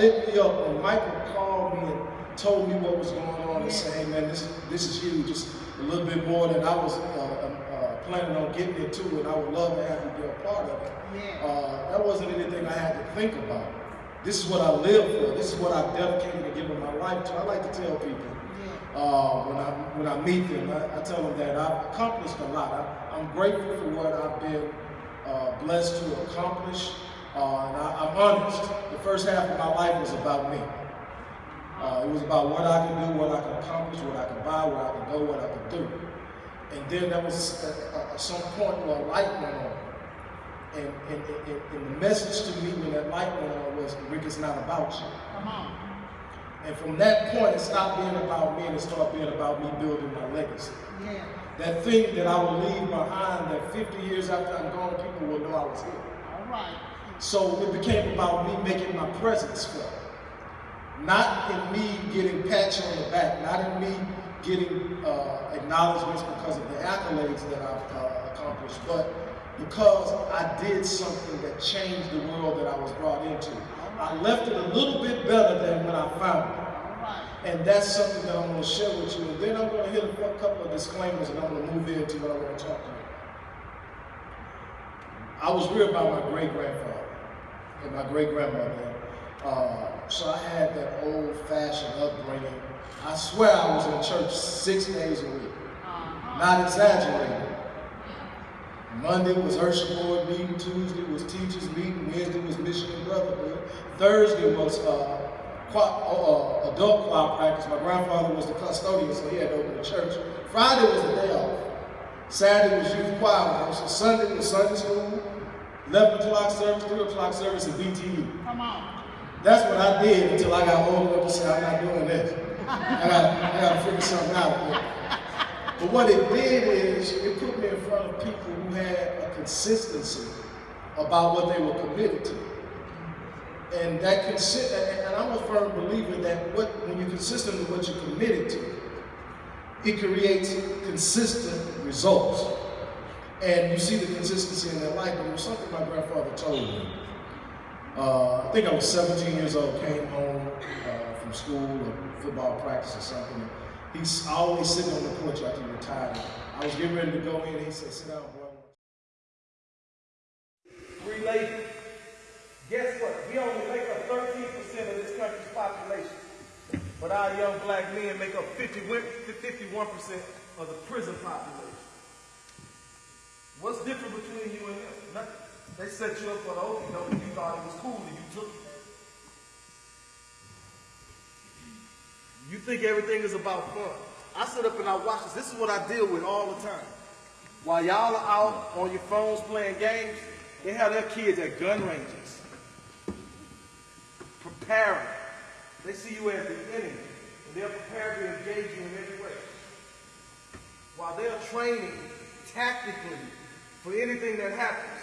Lit me up when Michael called me and told me what was going on and said, hey man, this, this is huge, just a little bit more than I was uh, uh, planning on getting into and I would love to have you be a part of it. Yeah. Uh, that wasn't anything I had to think about. This is what I live for. This is what I've dedicated and given my life to. I like to tell people uh, when I when I meet them, I, I, tell them that I've accomplished a lot. I, am grateful for what I've been uh, blessed to accomplish. Uh, and I, am honest, the first half of my life was about me. Uh, it was about what I could do, what I could accomplish, what I could buy, where I could go, what I could do. And then there was at, some point where a light went on. And, and, and, and, the message to me when that light went on was, Rick, it's not about you. Come on. And from that point, it stopped being about me and it started being about me building my legacy. Yeah. That thing that I will leave behind that 50 years after I'm gone, people will know I was here. All right. So it became about me making my presence felt. Not in me getting pats on the back, not in me getting uh, acknowledgments because of the accolades that I've uh, accomplished, but because I did something that changed the world that I was brought into. I left it a little bit better than when I found it. And that's something that I'm going to share with you. And then I'm going to hit a couple of disclaimers and I'm going to move into what I want to talk to you. I was reared by my great-grandfather and my great grandmother. Uh, so I had that old fashioned upbringing. I swear I was in church six days a week. Not exaggerating. Monday was Usher Board meeting, Tuesday was teachers meeting, Wednesday was Mission and Brotherhood, Thursday was uh, uh, uh, adult choir practice. My grandfather was the custodian, so he had to open the church. Friday was the day off. Saturday was youth choir. So Sunday was Sunday school. 11 o'clock service, 3 o'clock service, and BTU. Come on. That's what I did until I got old enough to say, I'm not doing this. I got I got to figure something out. But what it did is it put me in front of people who had a consistency about what they were committed to. And that consi- and I'm a firm believer that what when you're consistent with what you're committed to, it creates consistent results. And you see the consistency in their life. But it was something my grandfather told me. Uh, I think I was 17 years old, came home uh, from school or football practice or something. He's always sitting on the porch after he retired. I was getting ready to go in. He said, sit down, boy. Three ladies. Guess what? We only make up 13% of this country's population. But our young black men make up 51% of the prison population. What's different between you and them? Nothing. They set you up for the doke and you thought it was cool and you took it. You think everything is about fun. I sit up and I watch this. This is what I deal with all the time. While y'all are out on your phones playing games, they have their kids at gun ranges. Preparing. They see you as the enemy. And they're prepared to engage you in every way. While they're training tactically for anything that happens.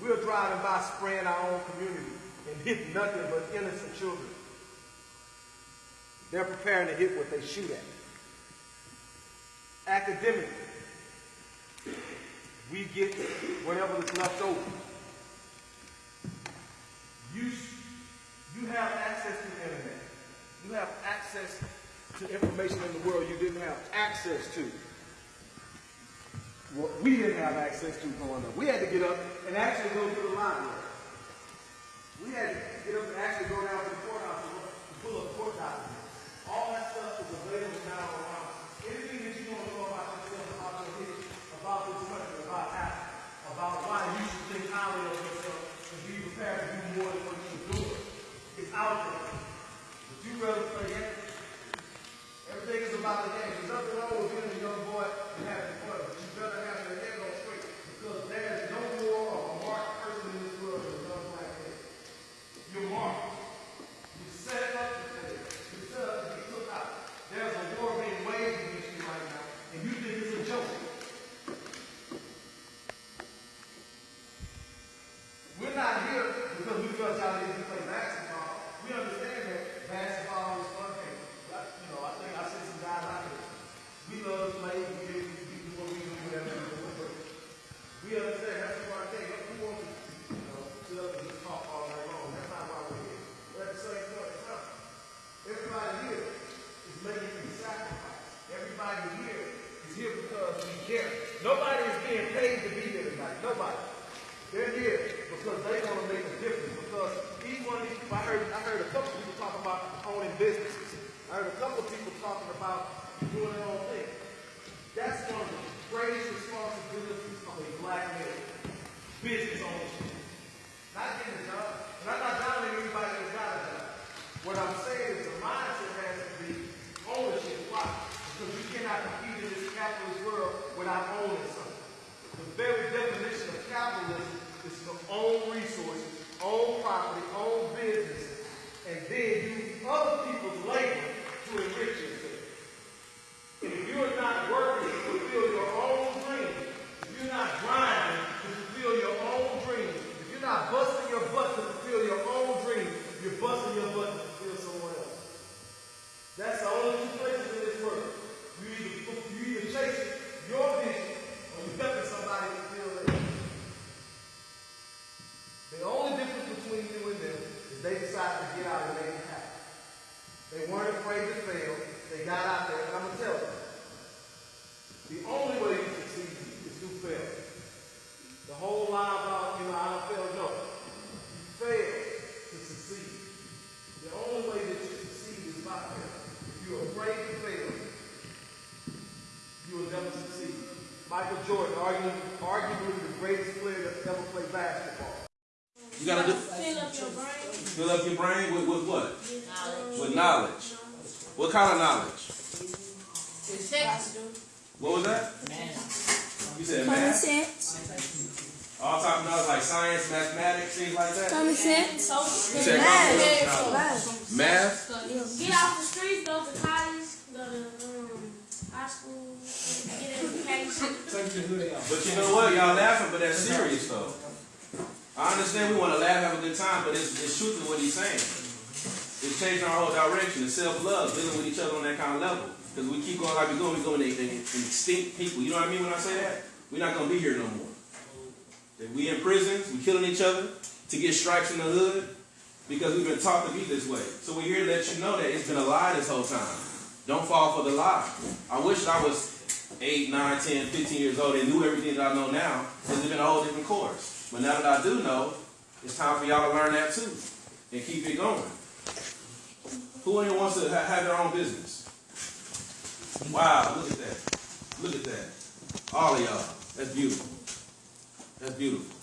We're driving by spraying our own community and hit nothing but innocent children. They're preparing to hit what they shoot at. Academically, we get whatever is left over. You, you have access to the internet. You have access to information in the world you didn't have access to. What we didn't have access to growing up. We had to get up and actually go to the library. We had to get up and actually go down to the courthouse to pull up court documents. All that stuff is available now around. Anything that you want to know about yourself, about your history, about this country, about Africa, about why you should think highly of yourself and be prepared to do more than what you're doing, it's out there. But you rather play games. Everything is about the game. There's nothing wrong with being a young boy and having fun, but you better have your head on straight because there's no more of a marked person in this world than a young black man. You're marked. You set up to fail. You set up to be took out. There's a war being waged against you right now, and you think it's a joke. We're not here because we felt y'all need to play basketball. We understand that basketball is fun. And, like, you know, I think I see some guys out here. We love to play. We do, we do what we do, whatever we do. But We understand that's the part thing. We want to, you know, sit up and just talk all night long. That's not why we're here. But at the same point in time, everybody here is making a sacrifice. Everybody here is here because we care. Nobody is being paid to be here tonight. Nobody. They're here because they want to make a difference. Because each one of these people, I heard, I heard a couple people talk about owning businesses. I heard a couple of people talking about doing their own thing. That's one of the greatest responsibilities of a black man. Business ownership. Not getting a job. And I'm not doubting anybody that's got a job. What I'm saying is the mindset has to be ownership. Why? Because you cannot compete in this capitalist world without owning something. The very definition of capitalism is to own resources, own property, own business, and then use other people's labor to enrich yourself. And if you're not working to fulfill your own dreams, if you're not grinding to fulfill your own dreams, if you're not busting your butt to fulfill your own dreams, you're busting your butt to fulfill someone else. That's the only two places in this world. You either, you either chase your vision or you're helping somebody fulfill theirs. The only difference between you and them is they decided to get out and make it happen. They weren't afraid to fail. They got out there, and I'm gonna tell you, the only way you succeed is through failure. The whole lie about, you know, I don't fail, no. You fail to succeed. The only way that you succeed is by failure. If you're afraid to fail, you will never succeed. Michael Jordan, arguably, arguably the greatest player that's ever played basketball. You gotta do, Fill up your brain. fill up your brain with, with what? With knowledge. What kind of knowledge? What was that? You said Common math? sense. All type of knowledge like science, mathematics, things like that? Common sense. You said common Math. Math? Get off the streets, go to college, go to um, high school, get education. But you know what? Y'all laughing, but that's serious though. I understand we want to laugh, have a good time, but it's, it's truthfully what he's saying. It's changing our whole direction. It's self-love, dealing with each other on that kind of level. Because we keep going like we're going, we're going to extinct people. You know what I mean when I say that? We're not going to be here no more. That we in prisons, we killing each other to get stripes in the hood because we've been taught to be this way. So we're here to let you know that it's been a lie this whole time. Don't fall for the lie. I wish I was 8, 9, 10, 15 years old and knew everything that I know now. Because it's been a whole different course. But now that I do know, it's time for y'all to learn that too and keep it going. Who in here wants to ha- have their own business? Wow, look at that. Look at that. All of y'all. That's beautiful. That's beautiful.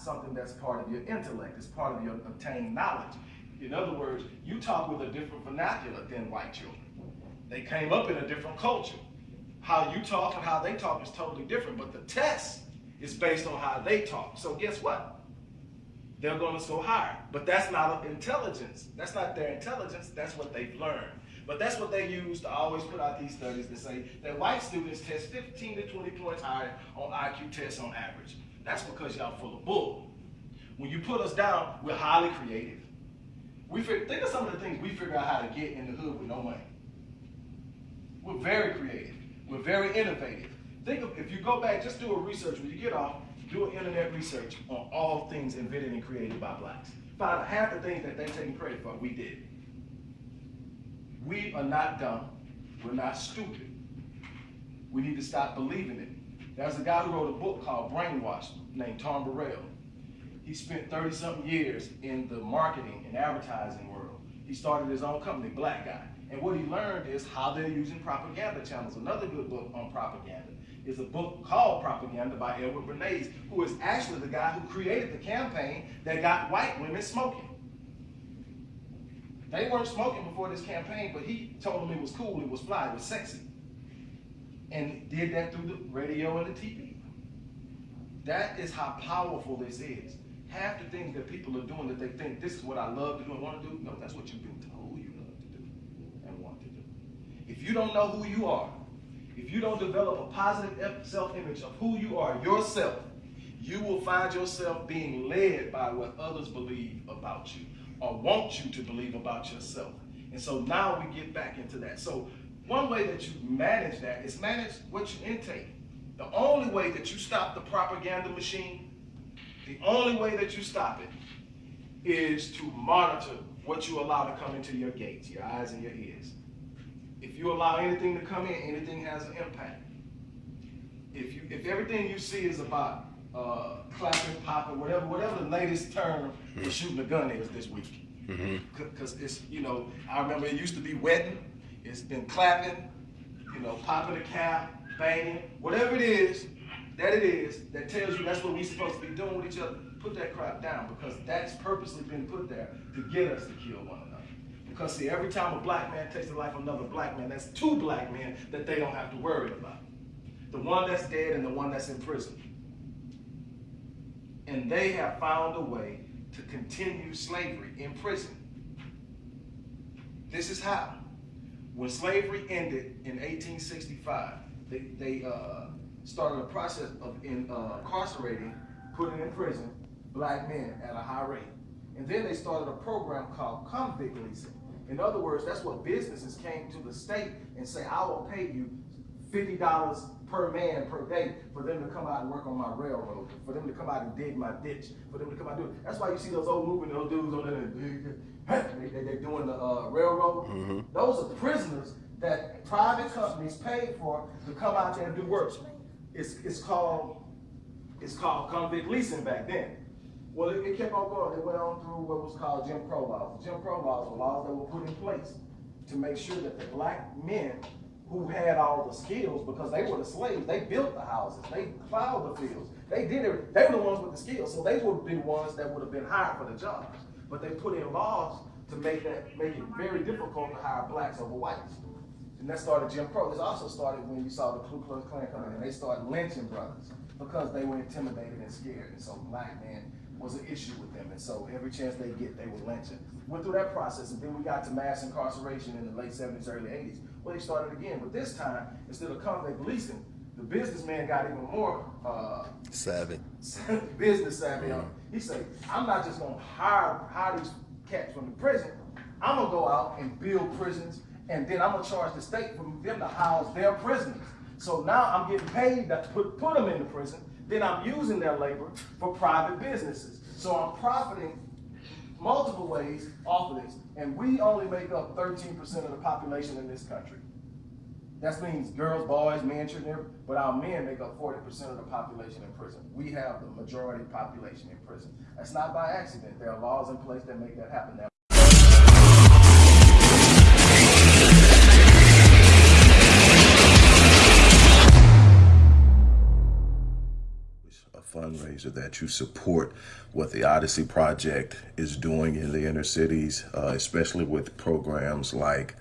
Something that's part of your intellect, it's part of your obtained knowledge. In other words, you talk with a different vernacular than white children. They came up in a different culture. How you talk and how they talk is totally different, but the test is based on how they talk. So guess what? they're going to go higher. But that's not intelligence. That's not their intelligence. That's what they've learned. But that's what they use to always put out these studies to say that white students test 15 to 20 points higher on IQ tests on average. That's because y'all full of bull. When you put us down, we're highly creative. We think of some of the things we figure out how to get in the hood with no money. We're very creative. We're very innovative. Think of if you go back, just do a research when you get off, do an internet research on all things invented and created by blacks. Find half the things that they're taking credit for, we did. We are not dumb. We're not stupid. We need to stop believing it. There's a guy who wrote a book called Brainwashed named Tom Burrell. He spent 30 something years in the marketing and advertising world. He started his own company, Black Guy. And what he learned is how they're using propaganda channels. Another good book on propaganda is a book called Propaganda by Edward Bernays, who is actually the guy who created the campaign that got white women smoking. They weren't smoking before this campaign, but he told them it was cool, it was fly, it was sexy. And did that through the radio and the TV. That is how powerful this is. Half the things that people are doing that they think this is what I love to do and want to do, no, that's what you've been told you love to do and want to do. If you don't know who you are, if you don't develop a positive self-image of who you are yourself, you will find yourself being led by what others believe about you or want you to believe about yourself. And so now we get back into that. So one way that you manage that is manage what you intake. The only way that you stop the propaganda machine, the only way that you stop it is to monitor what you allow to come into your gates, your eyes and your ears. If you allow anything to come in, anything has an impact. If you if everything you see is about uh, clapping, popping, whatever, whatever the latest term for shooting a gun is this week. Because it's, you know, I remember it used to be wetting, it's been clapping, you know, popping a cap, banging, whatever it is, that it is, that tells you that's what we're supposed to be doing with each other. Put that crap down because that's purposely been put there to get us to kill one another. Because see, every time a black man takes the life of another black man, that's two black men that they don't have to worry about. The one that's dead and the one that's in prison and they have found a way to continue slavery in prison. This is how. When slavery ended in 1865, they, they uh, started a process of in, uh, incarcerating, putting in prison, black men at a high rate. And then they started a program called convict leasing. In other words, that's what businesses came to the state and say, I will pay you $50 per man per day for them to come out and work on my railroad, for them to come out and dig my ditch, for them to come out and do it. That's why you see those old moving, those dudes on there, they, they, they're doing the uh, railroad. Those are prisoners that private companies paid for to come out there and do work. It's, it's called it's called convict leasing back then. Well, it, it kept on going. It went on through what was called Jim Crow laws. Jim Crow laws were laws that were put in place to make sure that the black men who had all the skills because they were the slaves. They built the houses. They plowed the fields. They did it. They were the ones with the skills. So they would be ones that would have been hired for the jobs. But they put in laws to make that make it very difficult to hire blacks over whites. And that started Jim Crow. This also started when you saw the Ku Klux Klan come in and they started lynching brothers because they were intimidated and scared. And so black men was an issue with them. And so every chance they get, they were lynching. Went through that process and then we got to mass incarceration in the late 70s, early 80s. Well, they started again, but this time, instead of convict leasing, the businessman got even more uh, Savvy. business savvy. on. He said, I'm not just gonna hire, hire these cats from the prison. I'm gonna go out and build prisons, and then I'm gonna charge the state for them to house their prisoners. So now I'm getting paid to put, put them in the prison, then I'm using their labor for private businesses. So I'm profiting multiple ways off of this. And we only make up 13% of the population in this country. That means girls, boys, men, children, but our men make up 40% of the population in prison. We have the majority population in prison. That's not by accident. There are laws in place that make that happen. Now, that you support what the Odyssey Project is doing in the inner cities, uh, especially with programs like